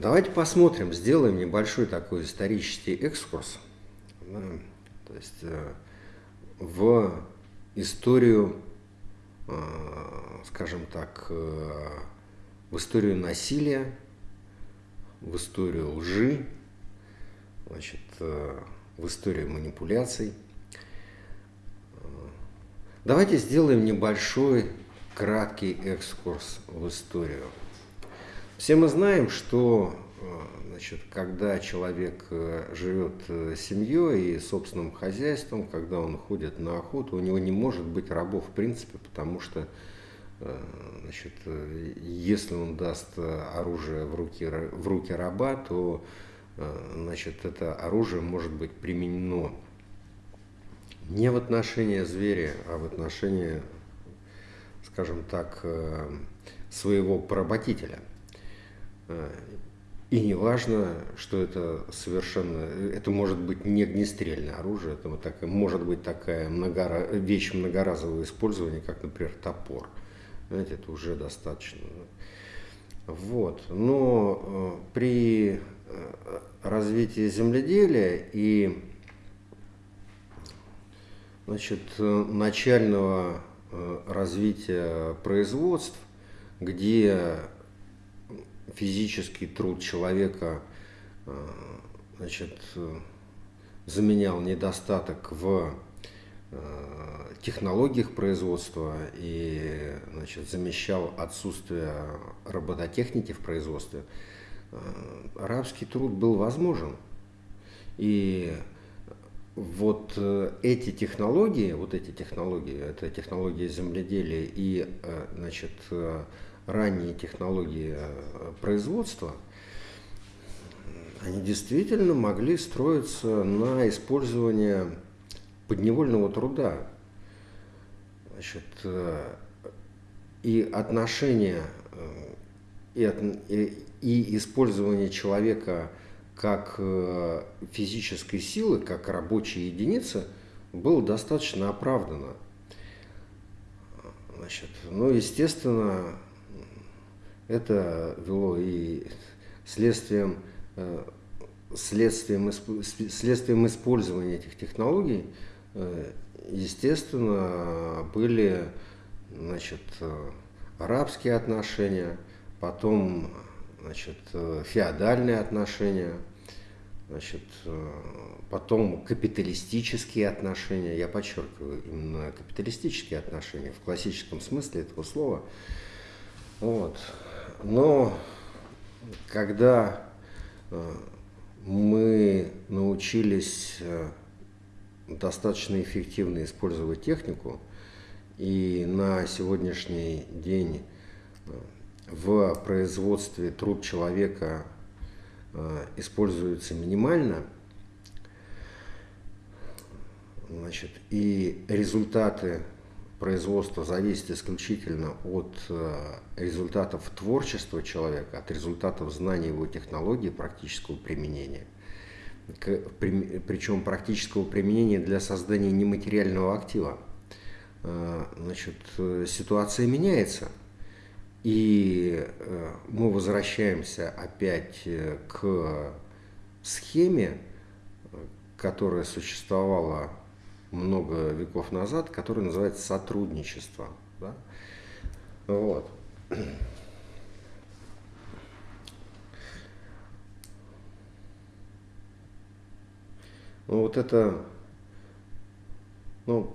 Давайте посмотрим, сделаем небольшой такой исторический экскурс. Да, то есть э, в историю, э, скажем так, э, в историю насилия, в историю лжи, значит, в историю манипуляций. Давайте сделаем небольшой краткий экскурс в историю. Все мы знаем, что э, значит, когда человек э, живет э, семьей и собственным хозяйством, когда он ходит на охоту, у него не может быть рабов в принципе, потому что значит, если он даст оружие в руки, в руки раба, то значит, это оружие может быть применено не в отношении зверя, а в отношении, скажем так, своего поработителя – и не важно, что это совершенно, это может быть не огнестрельное оружие, это вот такая, может быть такая многора, вещь многоразового использования, как, например, топор. Знаете, это уже достаточно. Вот. Но э, при э, развитии земледелия и значит, начального э, развития производств, где физический труд человека э, значит, заменял недостаток в э, технологиях производства и значит, замещал отсутствие робототехники в производстве, э, арабский труд был возможен. И вот эти технологии, вот эти технологии, это технологии земледелия и значит, ранние технологии э, производства, они действительно могли строиться на использование подневольного труда. Значит, э, и отношение э, и, и, и использование человека как физической силы, как рабочей единицы, было достаточно оправдано. Значит, ну, естественно, это вело и следствием, э, следствием, следствием использования этих технологий, э, естественно, были значит, э, арабские отношения, потом значит, феодальные отношения, значит, потом капиталистические отношения, я подчеркиваю, именно капиталистические отношения в классическом смысле этого слова. Вот. Но когда э, мы научились э, достаточно эффективно использовать технику, и на сегодняшний день э, в производстве труд человека используется минимально, значит, и результаты производство зависит исключительно от э, результатов творчества человека, от результатов знания его технологии практического применения. Причем практического применения для создания нематериального актива. Э, значит, э, ситуация меняется. И мы возвращаемся опять к схеме, которая существовала много веков назад, который называется сотрудничество. Да? Вот. Ну, вот это, ну,